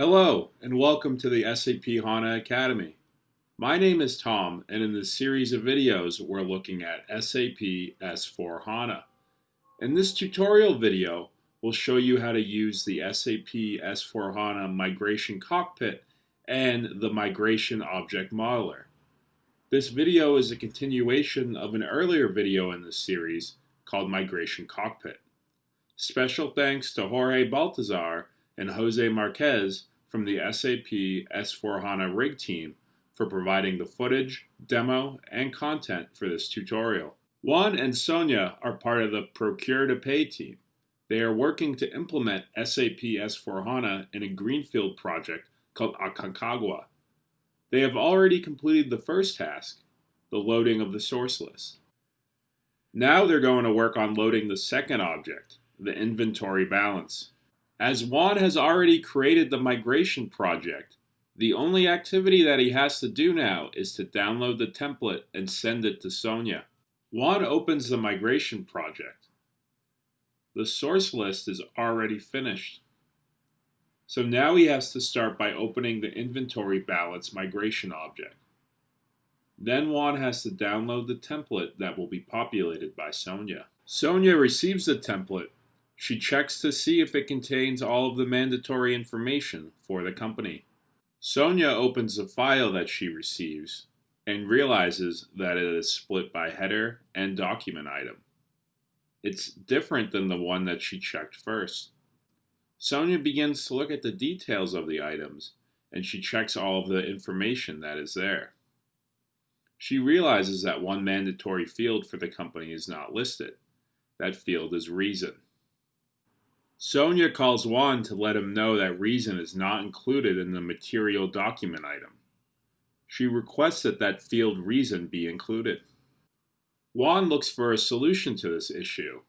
Hello, and welcome to the SAP HANA Academy. My name is Tom, and in this series of videos, we're looking at SAP S4 HANA. In this tutorial video, we'll show you how to use the SAP S4 HANA Migration Cockpit and the Migration Object Modeler. This video is a continuation of an earlier video in this series called Migration Cockpit. Special thanks to Jorge Baltazar and Jose Marquez from the SAP S4HANA Rig team for providing the footage, demo, and content for this tutorial. Juan and Sonia are part of the Procure to Pay team. They are working to implement SAP S4HANA in a Greenfield project called Aconcagua. They have already completed the first task, the loading of the source list. Now they're going to work on loading the second object, the inventory balance. As Juan has already created the migration project, the only activity that he has to do now is to download the template and send it to Sonia. Juan opens the migration project. The source list is already finished. So now he has to start by opening the inventory balance migration object. Then Juan has to download the template that will be populated by Sonia. Sonia receives the template she checks to see if it contains all of the mandatory information for the company. Sonia opens the file that she receives and realizes that it is split by header and document item. It's different than the one that she checked first. Sonia begins to look at the details of the items and she checks all of the information that is there. She realizes that one mandatory field for the company is not listed. That field is reason. Sonia calls Juan to let him know that reason is not included in the material document item. She requests that that field reason be included. Juan looks for a solution to this issue.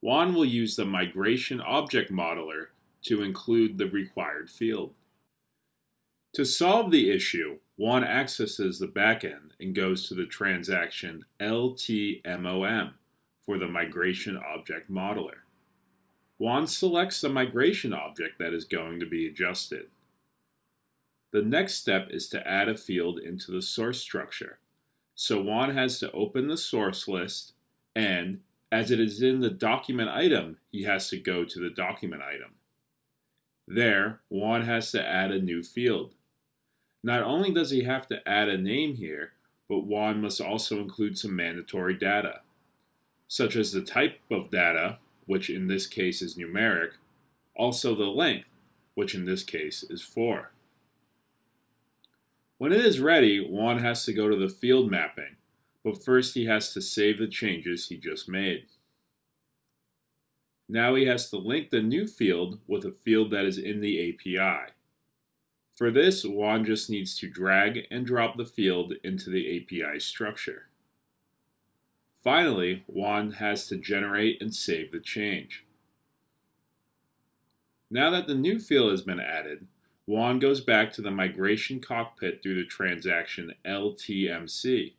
Juan will use the Migration Object Modeler to include the required field. To solve the issue, Juan accesses the backend and goes to the transaction LTMOM for the Migration Object Modeler. Juan selects the migration object that is going to be adjusted. The next step is to add a field into the source structure. So Juan has to open the source list and, as it is in the document item, he has to go to the document item. There, Juan has to add a new field. Not only does he have to add a name here, but Juan must also include some mandatory data, such as the type of data, which in this case is numeric, also the length, which in this case is 4. When it is ready, Juan has to go to the field mapping, but first he has to save the changes he just made. Now he has to link the new field with a field that is in the API. For this, Juan just needs to drag and drop the field into the API structure. Finally, Juan has to generate and save the change. Now that the new field has been added, Juan goes back to the migration cockpit through the transaction LTMC.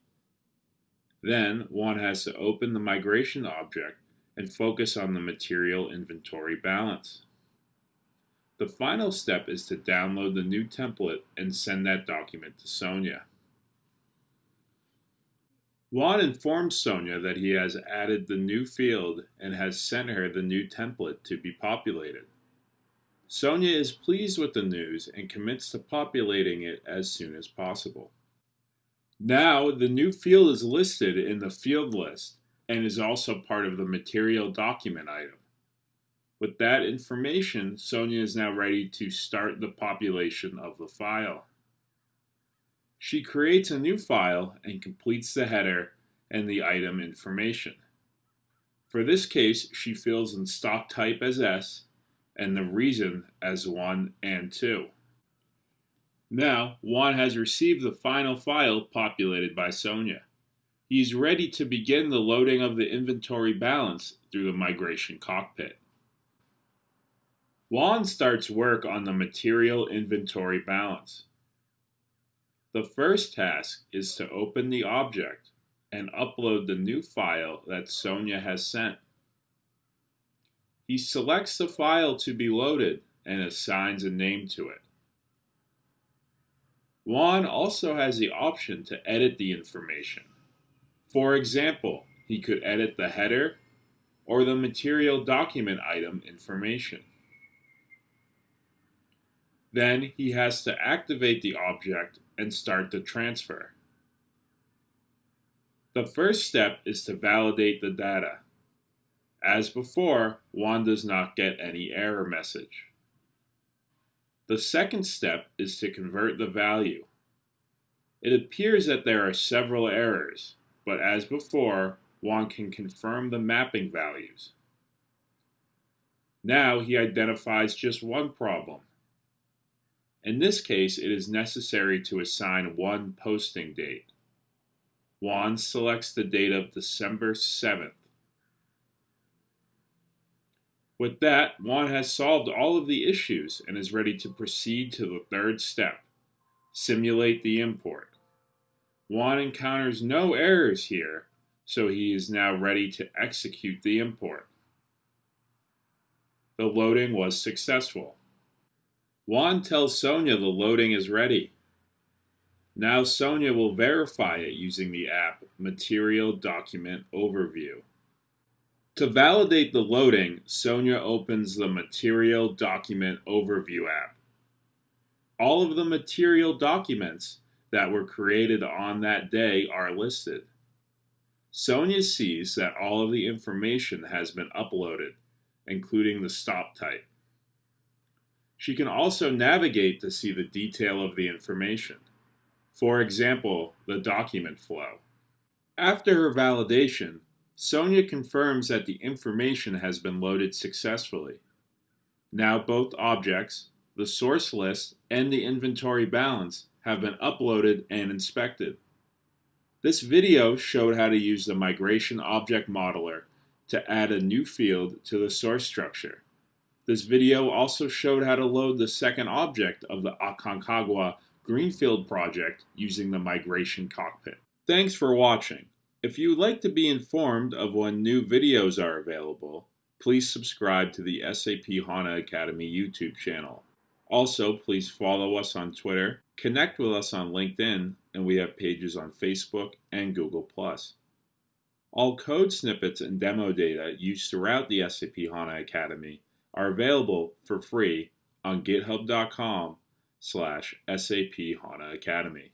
Then, Juan has to open the migration object and focus on the material inventory balance. The final step is to download the new template and send that document to Sonia. Juan informs Sonia that he has added the new field and has sent her the new template to be populated. Sonia is pleased with the news and commits to populating it as soon as possible. Now, the new field is listed in the field list and is also part of the material document item. With that information, Sonia is now ready to start the population of the file. She creates a new file and completes the header and the item information. For this case, she fills in stock type as S and the reason as 1 and 2. Now, Juan has received the final file populated by Sonia. He is ready to begin the loading of the inventory balance through the migration cockpit. Juan starts work on the material inventory balance. The first task is to open the object and upload the new file that Sonia has sent. He selects the file to be loaded and assigns a name to it. Juan also has the option to edit the information. For example, he could edit the header or the material document item information. Then he has to activate the object and start the transfer. The first step is to validate the data. As before, Juan does not get any error message. The second step is to convert the value. It appears that there are several errors, but as before, Juan can confirm the mapping values. Now he identifies just one problem. In this case, it is necessary to assign one posting date. Juan selects the date of December 7th. With that, Juan has solved all of the issues and is ready to proceed to the third step, simulate the import. Juan encounters no errors here, so he is now ready to execute the import. The loading was successful. Juan tells Sonia the loading is ready. Now Sonia will verify it using the app Material Document Overview. To validate the loading, Sonia opens the Material Document Overview app. All of the material documents that were created on that day are listed. Sonia sees that all of the information has been uploaded, including the stock type. She can also navigate to see the detail of the information. For example, the document flow. After her validation, Sonia confirms that the information has been loaded successfully. Now both objects, the source list and the inventory balance, have been uploaded and inspected. This video showed how to use the Migration Object Modeler to add a new field to the source structure. This video also showed how to load the second object of the Aconcagua Greenfield project using the Migration Cockpit. Thanks for watching. If you would like to be informed of when new videos are available, please subscribe to the SAP HANA Academy YouTube channel. Also, please follow us on Twitter, connect with us on LinkedIn, and we have pages on Facebook and Google+. All code snippets and demo data used throughout the SAP HANA Academy are available for free on github.com slash SAP HANA Academy.